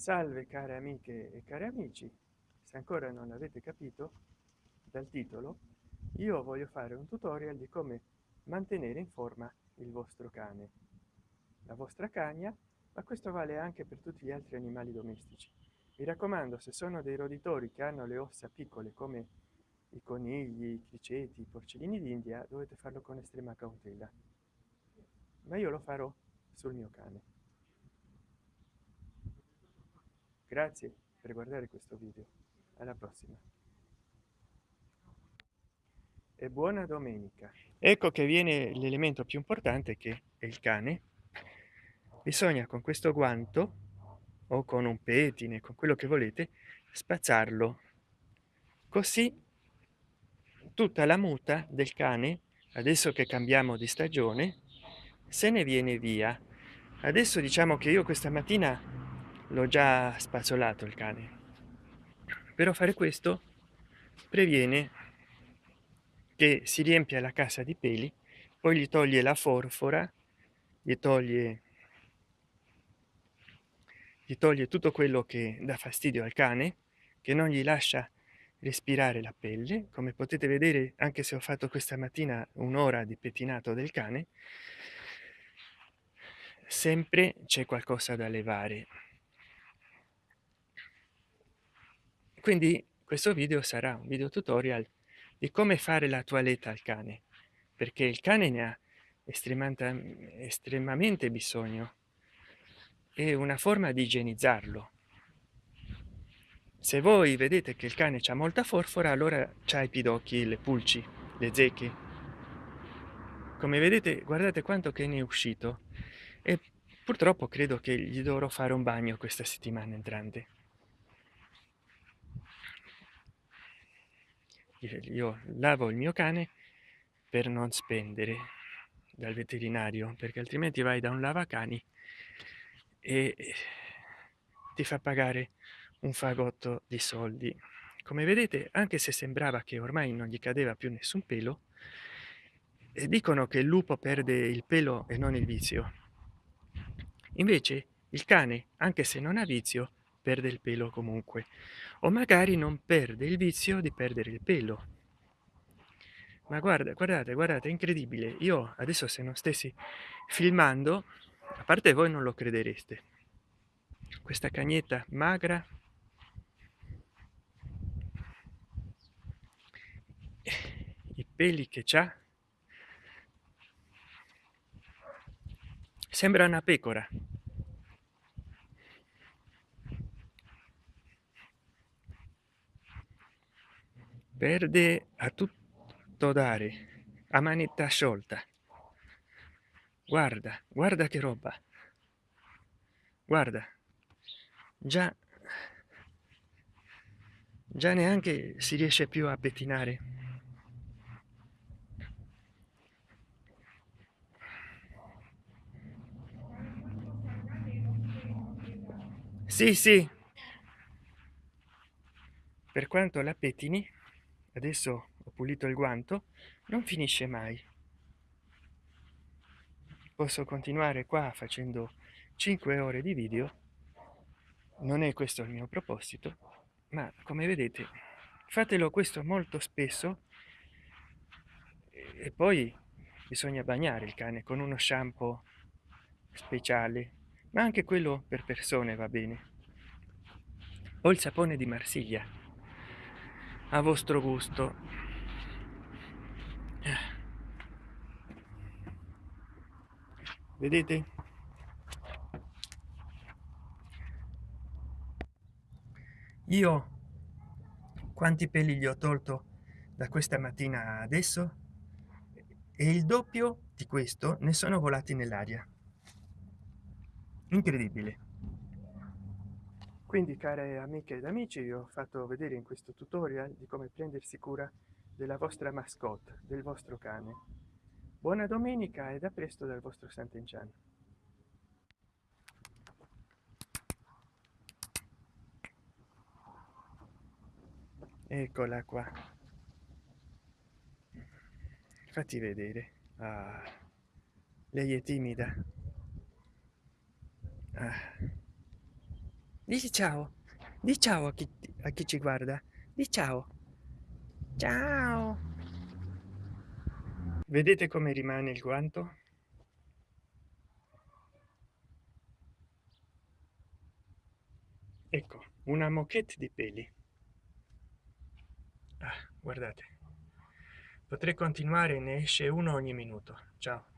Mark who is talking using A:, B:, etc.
A: salve care amiche e cari amici. Se ancora non l'avete capito dal titolo io voglio fare un tutorial di come mantenere in forma il vostro cane la vostra cagna ma questo vale anche per tutti gli altri animali domestici. Mi raccomando se sono dei roditori che hanno le ossa piccole come i conigli i criceti i porcellini d'india dovete farlo con estrema cautela. Ma io lo farò sul mio cane grazie per guardare questo video. Alla prossima. E buona domenica. Ecco che viene l'elemento più importante che è il cane. Bisogna con questo guanto o con un petine con quello che volete spazzarlo. Così tutta la muta del cane adesso che cambiamo di stagione se ne viene via. Adesso diciamo che io questa mattina l'ho già spazzolato il cane. Però fare questo previene che si riempia la casa di peli poi gli toglie la forfora gli toglie gli toglie tutto quello che dà fastidio al cane che non gli lascia respirare la pelle. Come potete vedere anche se ho fatto questa mattina un'ora di pettinato del cane sempre c'è qualcosa da levare quindi questo video sarà un video tutorial di come fare la toiletta al cane perché il cane ne ha estremamente bisogno. È una forma di igienizzarlo. Se voi vedete che il cane c'ha molta forfora allora c'ha i pidocchi le pulci le zecche. Come vedete guardate quanto che ne è uscito. E purtroppo credo che gli dovrò fare un bagno questa settimana entrante io lavo il mio cane per non spendere dal veterinario perché altrimenti vai da un lavacani e ti fa pagare un fagotto di soldi. Come vedete anche se sembrava che ormai non gli cadeva più nessun pelo e dicono che il lupo perde il pelo e non il vizio. Invece il cane anche se non ha vizio perde il pelo comunque. O magari non perde il vizio di perdere il pelo. Ma guarda guardate guardate è incredibile. Io adesso se non stessi filmando a parte voi non lo credereste. Questa cagnetta magra. I peli che c'ha. Sembra una pecora perde a tutto dare a manetta sciolta. Guarda guarda che roba. Guarda già già neanche si riesce più a pettinare sì sì. Per quanto la pettini adesso ho pulito il guanto non finisce mai. Posso continuare qua facendo 5 ore di video. Non è questo il mio proposito ma come vedete fatelo questo molto spesso. E poi bisogna bagnare il cane con uno shampoo speciale ma anche quello per persone va bene. O il sapone di marsiglia a vostro gusto. Vedete? Io quanti peli gli ho tolto da questa mattina adesso? E il doppio di questo ne sono volati nell'aria. Incredibile quindi care amiche ed amici vi ho fatto vedere in questo tutorial di come prendersi cura della vostra mascotte del vostro cane. Buona domenica ed a presto dal vostro sant'enciano. Eccola qua. Fatti vedere. Ah, lei è timida. Ah dici ciao. Di ciao a chi, a chi ci guarda. Di ciao. Ciao. Vedete come rimane il guanto? Ecco una moquette di peli. Ah, guardate. Potrei continuare ne esce uno ogni minuto. Ciao